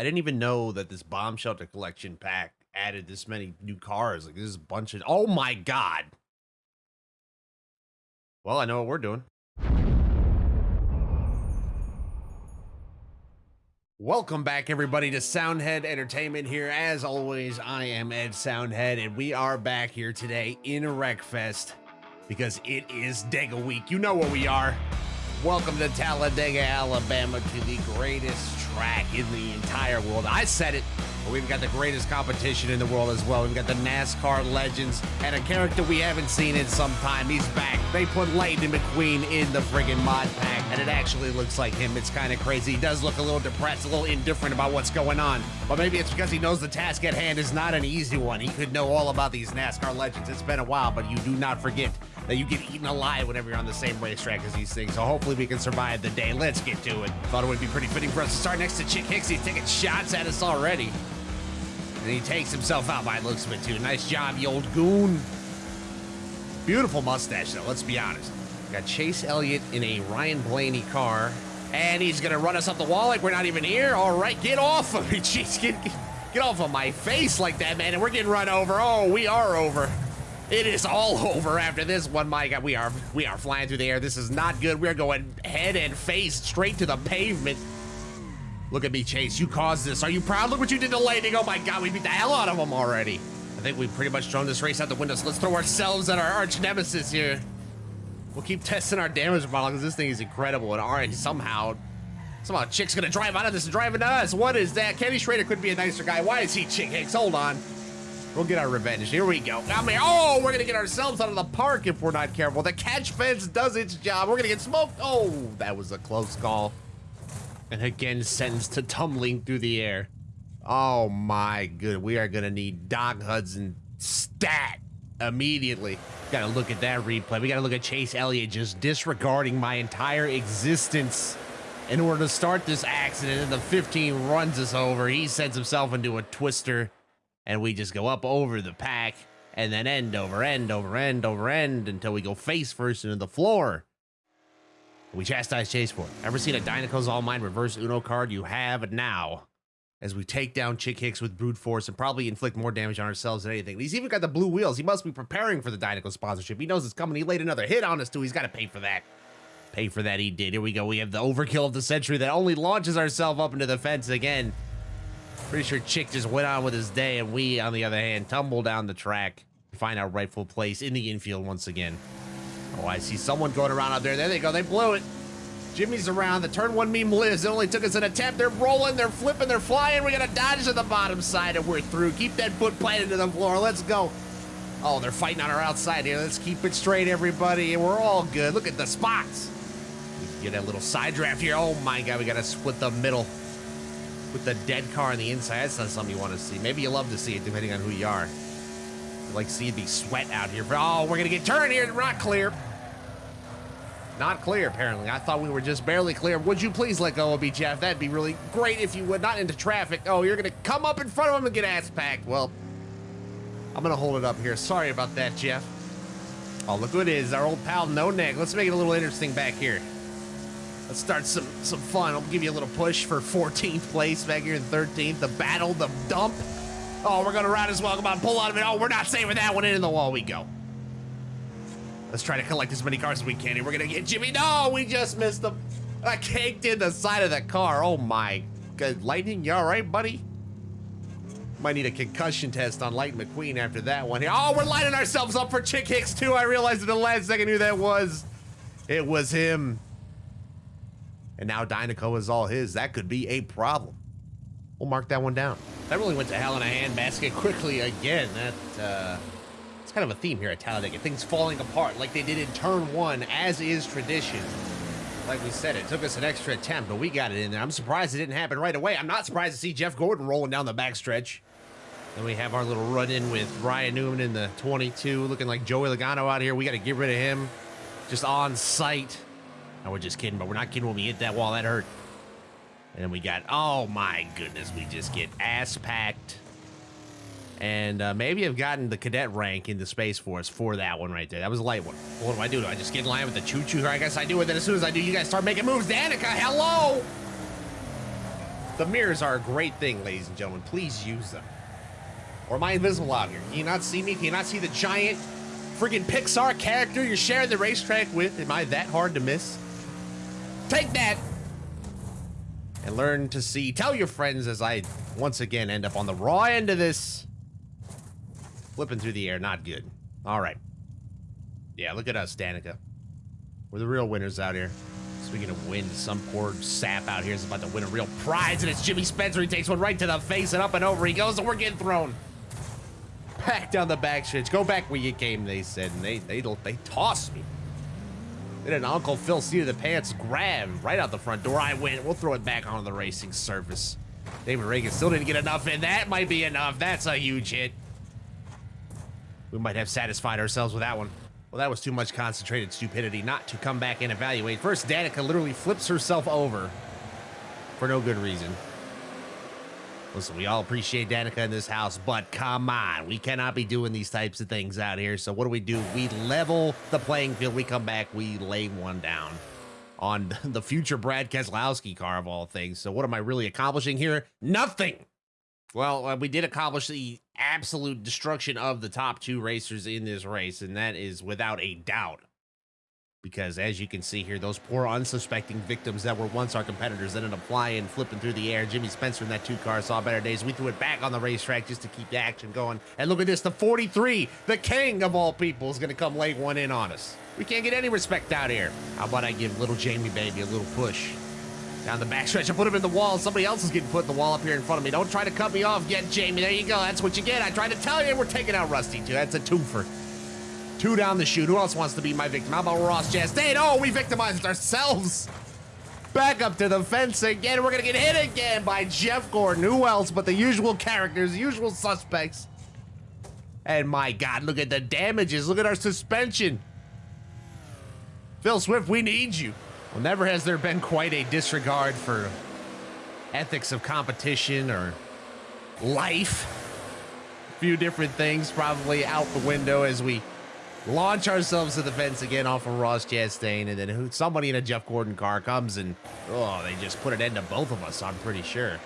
I didn't even know that this bomb shelter collection pack added this many new cars. Like, there's a bunch of. Oh my god. Well, I know what we're doing. Welcome back, everybody, to Soundhead Entertainment here. As always, I am Ed Soundhead, and we are back here today in Wreckfest because it is Dega Week. You know what we are. Welcome to Talladega, Alabama, to the greatest track in the entire world. I said it. We've got the greatest competition in the world as well. We've got the NASCAR legends and a character we haven't seen in some time. He's back. They put Lightning McQueen in the friggin' mod pack, and it actually looks like him. It's kind of crazy. He does look a little depressed, a little indifferent about what's going on. But maybe it's because he knows the task at hand is not an easy one. He could know all about these NASCAR legends. It's been a while, but you do not forget that you get eaten alive whenever you're on the same racetrack as these things. So hopefully we can survive the day. Let's get to it. Thought it would be pretty fitting for us to start next to Chick Hicks. He's taking shots at us already. And he takes himself out by looks of it, too. Nice job, you old goon. Beautiful mustache, though, let's be honest. Got Chase Elliott in a Ryan Blaney car. And he's going to run us up the wall like we're not even here. All right, get off of me. Jeez, get, get off of my face like that, man. And we're getting run over. Oh, we are over. It is all over after this one. My God, we are we are flying through the air. This is not good. We're going head and face straight to the pavement. Look at me, Chase. You caused this. Are you proud? Look what you did to Lightning. Oh my god, we beat the hell out of them already. I think we've pretty much thrown this race out the window, so let's throw ourselves at our arch nemesis here. We'll keep testing our damage model because this thing is incredible. And alright, somehow, somehow Chick's gonna drive out of this and drive into us. What is that? Kenny Schrader could be a nicer guy. Why is he Chick Hicks? Hold on. We'll get our revenge. Here we go. Come here. Oh, we're gonna get ourselves out of the park if we're not careful. The catch fence does its job. We're gonna get smoked. Oh, that was a close call and again sends to tumbling through the air. Oh my good, we are gonna need Doc Hudson stat immediately. Gotta look at that replay. We gotta look at Chase Elliott just disregarding my entire existence in order to start this accident. And the 15 runs us over. He sends himself into a twister, and we just go up over the pack and then end over end over end over end until we go face first into the floor. We chastise Chase for it. Ever seen a Dinoco's All Mine reverse Uno card? You have now. As we take down Chick Hicks with brute force and probably inflict more damage on ourselves than anything. He's even got the blue wheels. He must be preparing for the Dinoco sponsorship. He knows it's coming. He laid another hit on us too. He's got to pay for that. Pay for that he did. Here we go. We have the overkill of the century that only launches ourselves up into the fence again. Pretty sure Chick just went on with his day, and we, on the other hand, tumble down the track to find our rightful place in the infield once again. Oh, I see someone going around out there. There they go. They blew it. Jimmy's around. The turn one meme lives. It only took us an attempt. They're rolling, they're flipping, they're flying. We got to dodge to the bottom side and we're through. Keep that foot planted to the floor. Let's go. Oh, they're fighting on our outside here. Let's keep it straight, everybody. And we're all good. Look at the spots. Get a little side draft here. Oh my God, we got to split the middle with the dead car on the inside. That's not something you want to see. Maybe you love to see it depending on who you are. You like see it sweat out here. Oh, we're going to get turned here. We're not clear. Not clear, apparently. I thought we were just barely clear. Would you please let go of me, Jeff? That'd be really great if you would. Not into traffic. Oh, you're going to come up in front of him and get ass packed. Well, I'm going to hold it up here. Sorry about that, Jeff. Oh, look who it is. Our old pal, No Neck. Let's make it a little interesting back here. Let's start some some fun. I'll give you a little push for 14th place back here in 13th. The battle, the dump. Oh, we're going to ride as well. Come on, pull out of it. Oh, we're not saving that one. In the wall we go. Let's try to collect as many cars as we can. And we're gonna get Jimmy. No, we just missed him. I caked in the side of the car. Oh my good. Lightning, you all right, buddy? Might need a concussion test on Light McQueen after that one. Here. Oh, we're lining ourselves up for Chick Hicks too. I realized in the last second who that was. It was him. And now Dinoco is all his. That could be a problem. We'll mark that one down. That really went to hell in a handbasket quickly again. That, uh, it's kind of a theme here at Talladega. Things falling apart like they did in turn one, as is tradition. Like we said, it took us an extra attempt, but we got it in there. I'm surprised it didn't happen right away. I'm not surprised to see Jeff Gordon rolling down the backstretch. Then we have our little run-in with Ryan Newman in the 22, looking like Joey Logano out here. We got to get rid of him just on sight. No, we're just kidding, but we're not kidding when we hit that wall. That hurt. And then we got, oh my goodness, we just get ass packed and uh, maybe have gotten the cadet rank in the Space Force for that one right there. That was a light one. What do I do? Do I just get in line with the choo-choo? I guess I do it. Then as soon as I do, you guys start making moves. Danica, hello! The mirrors are a great thing, ladies and gentlemen. Please use them. Or am I invisible out here? Can you not see me? Can you not see the giant friggin' Pixar character you're sharing the racetrack with? Am I that hard to miss? Take that! And learn to see. Tell your friends as I once again end up on the raw end of this. Flipping through the air, not good. All right. Yeah, look at us, Danica. We're the real winners out here. Speaking of win, some poor sap out here is about to win a real prize, and it's Jimmy Spencer. He takes one right to the face, and up and over he goes, and we're getting thrown. Back down the back stretch. Go back where you came, they said, and they they they tossed me. Then an Uncle Phil seat of the pants grab right out the front door. I win. We'll throw it back onto the racing surface. David Ragan still didn't get enough and That might be enough. That's a huge hit. We might have satisfied ourselves with that one. Well, that was too much concentrated stupidity not to come back and evaluate. First, Danica literally flips herself over for no good reason. Listen, we all appreciate Danica in this house, but come on. We cannot be doing these types of things out here. So what do we do? We level the playing field. We come back. We lay one down on the future Brad Keselowski car of all things. So what am I really accomplishing here? Nothing. Well, uh, we did accomplish the absolute destruction of the top two racers in this race, and that is without a doubt. Because as you can see here, those poor unsuspecting victims that were once our competitors ended up flying, flipping through the air. Jimmy Spencer in that two car saw better days. We threw it back on the racetrack just to keep the action going. And look at this, the 43, the king of all people, is going to come lay one in on us. We can't get any respect out here. How about I give little Jamie baby a little push? Down the backstretch, I put him in the wall. Somebody else is getting put in the wall up here in front of me. Don't try to cut me off yet, Jamie. There you go. That's what you get. I tried to tell you we're taking out Rusty, too. That's a twofer. Two down the chute. Who else wants to be my victim? How about Ross Chastain? Oh, we victimized ourselves. Back up to the fence again. We're going to get hit again by Jeff Gordon. Who else but the usual characters, usual suspects? And my God, look at the damages. Look at our suspension. Phil Swift, we need you. Well, never has there been quite a disregard for ethics of competition or life. A few different things probably out the window as we launch ourselves to the fence again off of Ross Chastain, and then somebody in a Jeff Gordon car comes and oh, they just put an end to both of us. I'm pretty sure.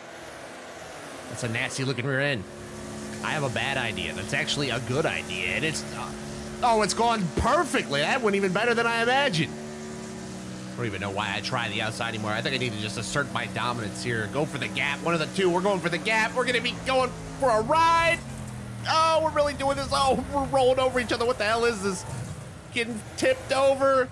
That's a nasty looking rear end. I have a bad idea. That's actually a good idea, and it's uh, oh, it's gone perfectly. That went even better than I imagined. I don't even know why I try the outside anymore. I think I need to just assert my dominance here. Go for the gap. One of the two. We're going for the gap. We're going to be going for a ride. Oh, we're really doing this. Oh, we're rolling over each other. What the hell is this? Getting tipped over.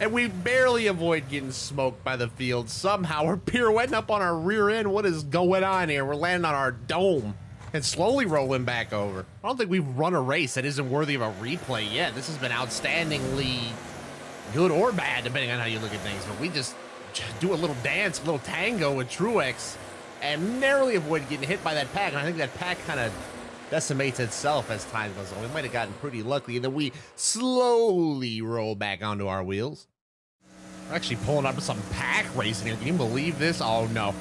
And we barely avoid getting smoked by the field. Somehow we're pirouetting up on our rear end. What is going on here? We're landing on our dome and slowly rolling back over. I don't think we've run a race that isn't worthy of a replay yet. This has been outstandingly good or bad, depending on how you look at things. But we just do a little dance, a little tango with Truex, and narrowly avoid getting hit by that pack. And I think that pack kind of decimates itself as time goes on. We might have gotten pretty lucky, and then we slowly roll back onto our wheels. We're actually pulling up to some pack racing here. Can you believe this? Oh, no.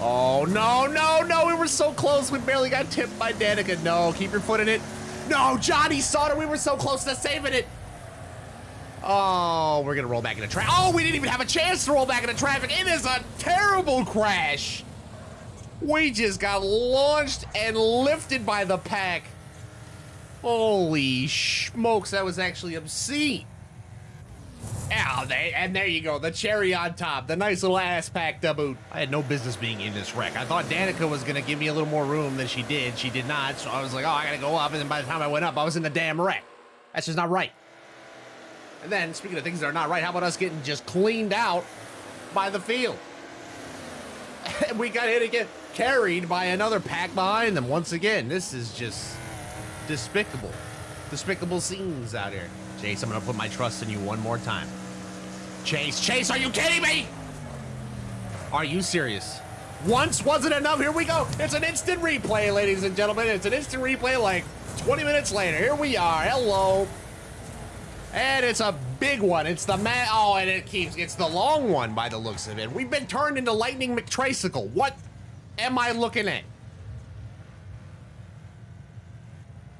Oh, no, no, no. We were so close. We barely got tipped by Danica. No, keep your foot in it. No, Johnny saw it. We were so close to saving it. Oh, we're gonna roll back into traffic. Oh, we didn't even have a chance to roll back into traffic. It is a terrible crash. We just got launched and lifted by the pack. Holy smokes, that was actually obscene. They, and there you go, the cherry on top, the nice little ass pack to boot. I had no business being in this wreck. I thought Danica was gonna give me a little more room than she did. She did not, so I was like, oh, I gotta go up, and then by the time I went up, I was in the damn wreck. That's just not right. And then, speaking of things that are not right, how about us getting just cleaned out by the field? And we got hit again, carried by another pack behind them. Once again, this is just despicable. Despicable scenes out here. Chase, I'm going to put my trust in you one more time. Chase, Chase, are you kidding me? Are you serious? Once wasn't enough. Here we go. It's an instant replay, ladies and gentlemen. It's an instant replay like 20 minutes later. Here we are. Hello. And it's a big one. It's the man. Oh, and it keeps. It's the long one by the looks of it. We've been turned into Lightning McTricycle. What am I looking at?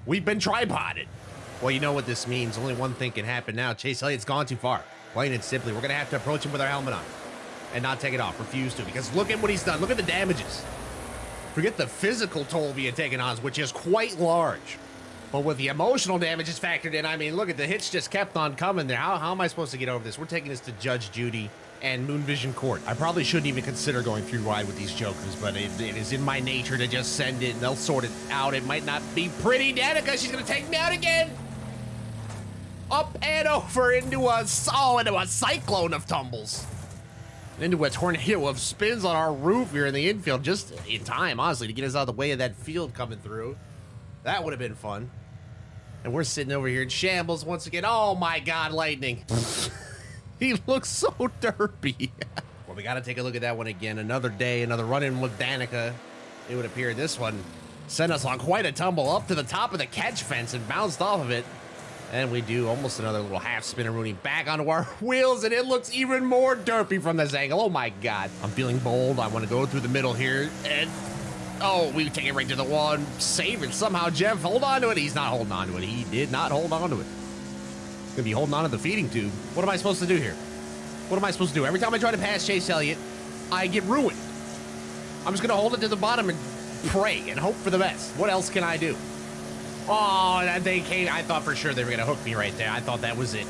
We've been tripoded. Well, you know what this means. Only one thing can happen now. Chase Elliott's gone too far. Plain and simply, we're going to have to approach him with our helmet on. and not take it off. Refuse to because look at what he's done. Look at the damages. Forget the physical toll being taken on, which is quite large. But with the emotional damage damages factored in, I mean, look at the hits just kept on coming there. How, how am I supposed to get over this? We're taking this to Judge Judy and Moon Vision Court. I probably shouldn't even consider going through wide with these jokers, but it, it is in my nature to just send it and they'll sort it out. It might not be pretty, Danica. She's going to take me out again. Up and over into a, oh, into a cyclone of tumbles into a tornado of spins on our roof here in the infield just in time, honestly, to get us out of the way of that field coming through. That would have been fun. And we're sitting over here in shambles once again. Oh my god, lightning. he looks so derpy. well, we got to take a look at that one again. Another day, another run-in with Danica. It would appear this one sent us on quite a tumble up to the top of the catch fence and bounced off of it. And we do almost another little half spinner Rooney back onto our wheels, and it looks even more derpy from this angle. Oh my god. I'm feeling bold. I want to go through the middle here. And oh, we take it right to the wall and save it. Somehow, Jeff, hold on to it. He's not holding on to it. He did not hold on to it. He's gonna be holding on to the feeding tube. What am I supposed to do here? What am I supposed to do? Every time I try to pass Chase Elliott, I get ruined. I'm just gonna hold it to the bottom and pray and hope for the best. What else can I do? Oh, they came. I thought for sure they were to hook me right there. I thought that was it.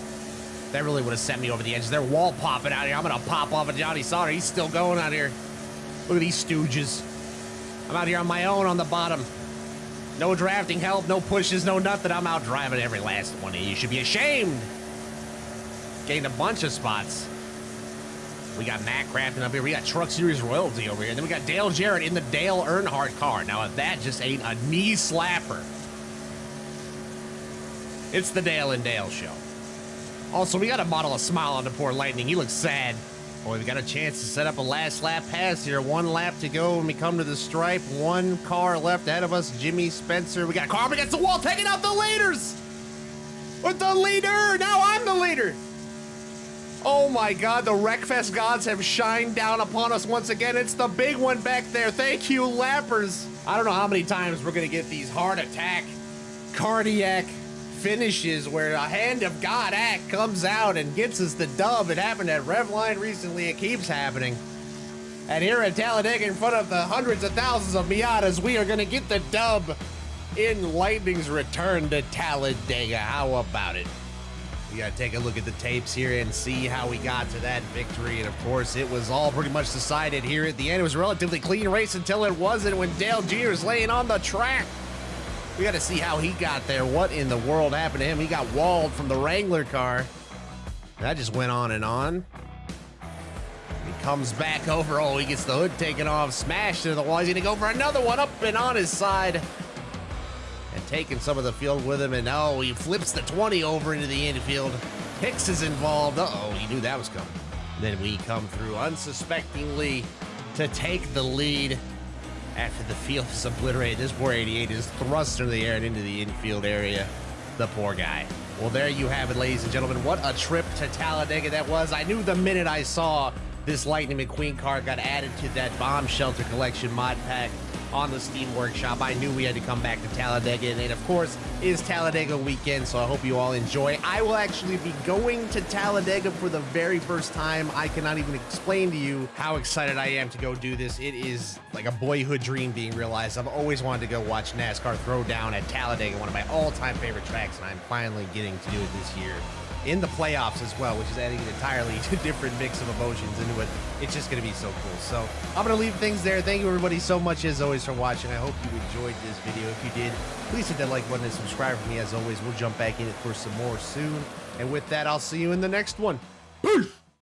That really would have sent me over the edge. They're wall popping out here. I'm to pop off of Johnny Sauter. He's still going out here. Look at these stooges. I'm out here on my own on the bottom. No drafting help, no pushes, no nothing. I'm out driving every last one of you. should be ashamed. Gained a bunch of spots. We got Matt Crafton up here. We got Truck Series Royalty over here. And then we got Dale Jarrett in the Dale Earnhardt car. Now, if that just ain't a knee slapper. It's the Dale and Dale show. Also, we got to model a smile on the poor Lightning. He looks sad. Boy, we got a chance to set up a last lap pass here. One lap to go when we come to the stripe. One car left ahead of us. Jimmy Spencer. We got a car against the wall, taking out the leaders. With the leader. Now I'm the leader. Oh my God, the Wreckfest gods have shined down upon us once again. It's the big one back there. Thank you, lappers. I don't know how many times we're going to get these heart attack, cardiac, finishes where a hand of God act comes out and gets us the dub. It happened at Revline recently. It keeps happening. And here at Talladega, in front of the hundreds of thousands of Miatas, we are going to get the dub in Lightning's return to Talladega. How about it? We got to take a look at the tapes here and see how we got to that victory. And of course, it was all pretty much decided here at the end. It was a relatively clean race until it wasn't when Dale Jr. was laying on the track. We got to see how he got there. What in the world happened to him? He got walled from the Wrangler car. That just went on and on. He comes back over. Oh, he gets the hood taken off, smashed into the wall. He's going to go for another one up and on his side. And taking some of the field with him. And oh, he flips the 20 over into the infield. Hicks is involved. Uh oh, he knew that was coming. Then we come through unsuspectingly to take the lead after the field is obliterated. This poor 88 is thrust into the air and into the infield area. The poor guy. Well, there you have it, ladies and gentlemen. What a trip to Talladega that was. I knew the minute I saw this Lightning McQueen car got added to that bomb shelter collection mod pack on the Steam Workshop. I knew we had to come back to Talladega, and of course, is Talladega weekend, so I hope you all enjoy. I will actually be going to Talladega for the very first time. I cannot even explain to you how excited I am to go do this. It is like a boyhood dream being realized. I've always wanted to go watch NASCAR throw down at Talladega, one of my all-time favorite tracks, and I'm finally getting to do it this year in the playoffs as well, which is adding an entirely different mix of emotions into it. It's just going to be so cool. So I'm going to leave things there. Thank you, everybody, so much as always for watching. I hope you enjoyed this video. If you did, please hit that like button and subscribe for me. As always, we'll jump back in it for some more soon. And with that, I'll see you in the next one. Peace!